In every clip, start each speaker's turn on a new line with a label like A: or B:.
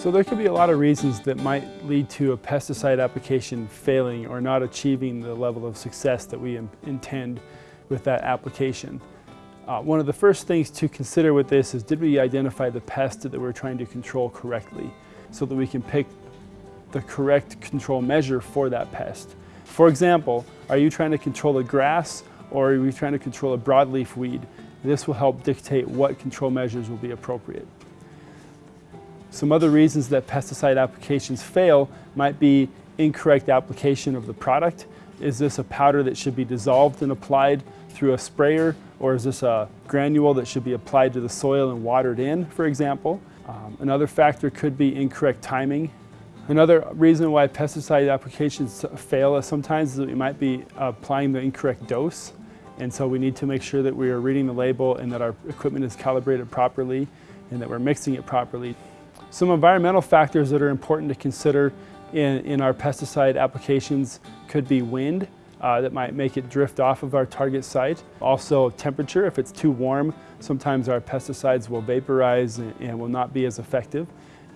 A: So there could be a lot of reasons that might lead to a pesticide application failing or not achieving the level of success that we intend with that application. Uh, one of the first things to consider with this is did we identify the pest that we're trying to control correctly so that we can pick the correct control measure for that pest. For example, are you trying to control a grass or are you trying to control a broadleaf weed? This will help dictate what control measures will be appropriate. Some other reasons that pesticide applications fail might be incorrect application of the product. Is this a powder that should be dissolved and applied through a sprayer or is this a granule that should be applied to the soil and watered in, for example? Um, another factor could be incorrect timing. Another reason why pesticide applications fail sometimes is that we might be applying the incorrect dose. And so we need to make sure that we are reading the label and that our equipment is calibrated properly and that we're mixing it properly. Some environmental factors that are important to consider in, in our pesticide applications could be wind, uh, that might make it drift off of our target site. Also temperature, if it's too warm, sometimes our pesticides will vaporize and, and will not be as effective.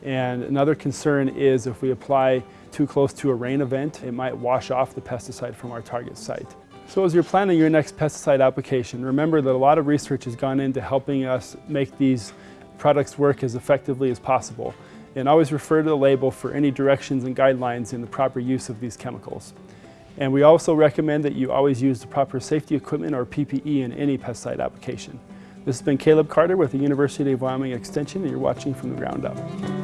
A: And another concern is if we apply too close to a rain event, it might wash off the pesticide from our target site. So as you're planning your next pesticide application, remember that a lot of research has gone into helping us make these products work as effectively as possible. And always refer to the label for any directions and guidelines in the proper use of these chemicals. And we also recommend that you always use the proper safety equipment or PPE in any pesticide application. This has been Caleb Carter with the University of Wyoming Extension and you're watching from the ground up.